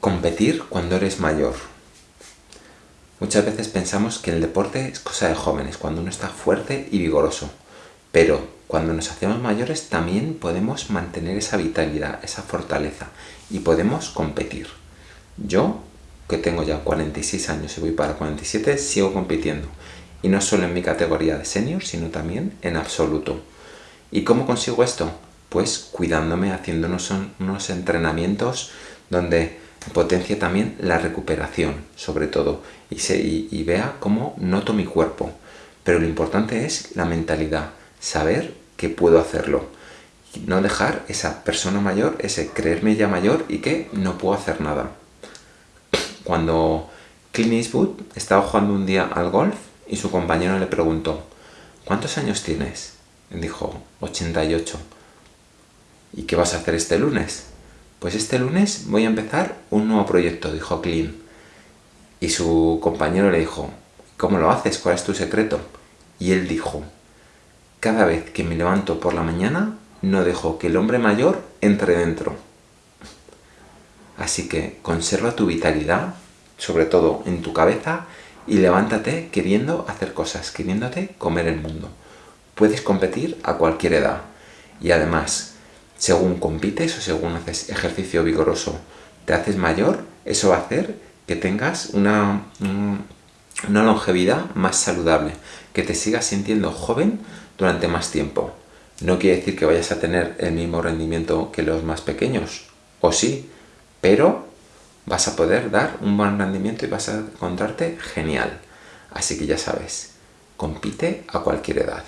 Competir cuando eres mayor. Muchas veces pensamos que el deporte es cosa de jóvenes, cuando uno está fuerte y vigoroso. Pero cuando nos hacemos mayores también podemos mantener esa vitalidad, esa fortaleza y podemos competir. Yo, que tengo ya 46 años y voy para 47, sigo compitiendo. Y no solo en mi categoría de senior, sino también en absoluto. ¿Y cómo consigo esto? Pues cuidándome, haciendo unos entrenamientos donde potencia también la recuperación, sobre todo, y, y, vea cómo noto mi cuerpo. Pero lo importante es la mentalidad, saber que puedo hacerlo. No dejar esa persona mayor, ese creerme ya mayor y que no puedo hacer nada. Cuando Clint Eastwood estaba jugando un día al golf y su compañero le preguntó ¿Cuántos años tienes? Dijo 88. ¿Y qué vas a hacer este lunes? Pues este lunes voy a empezar un nuevo proyecto, dijo Clint. Y su compañero le dijo, ¿cómo lo haces? ¿Cuál es tu secreto? Y él dijo, cada vez que me levanto por la mañana, no dejo que el hombre mayor entre dentro. Así que conserva tu vitalidad, sobre todo en tu cabeza, y levántate queriendo hacer cosas, queriéndote comer el mundo. Puedes competir a cualquier edad. Y además, según compites o según haces ejercicio vigoroso, te haces mayor, eso va a hacer que tengas una, una longevidad más saludable, que te sigas sintiendo joven durante más tiempo. No quiere decir que vayas a tener el mismo rendimiento que los más pequeños, o sí, pero vas a poder dar un buen rendimiento y vas a encontrarte genial. Así que ya sabes, compite a cualquier edad.